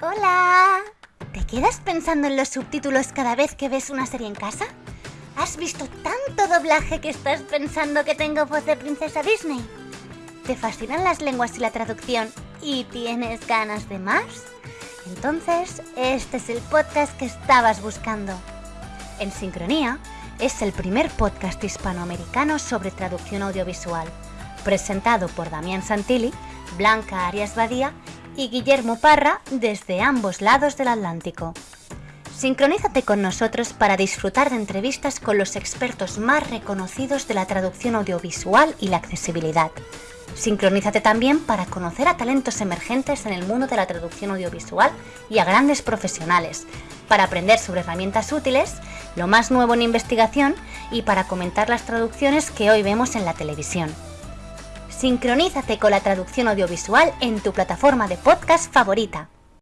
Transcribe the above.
Hola. ¿Te quedas pensando en los subtítulos cada vez que ves una serie en casa? ¿Has visto tanto doblaje que estás pensando que tengo voz de princesa Disney? ¿Te fascinan las lenguas y la traducción y tienes ganas de más? Entonces, este es el podcast que estabas buscando. En Sincronía es el primer podcast hispanoamericano sobre traducción audiovisual, presentado por Damián Santilli, Blanca Arias Badía y Guillermo Parra desde ambos lados del Atlántico. Sincronízate con nosotros para disfrutar de entrevistas con los expertos más reconocidos de la traducción audiovisual y la accesibilidad. Sincronízate también para conocer a talentos emergentes en el mundo de la traducción audiovisual y a grandes profesionales, para aprender sobre herramientas útiles, lo más nuevo en investigación y para comentar las traducciones que hoy vemos en la televisión. Sincronízate con la traducción audiovisual en tu plataforma de podcast favorita.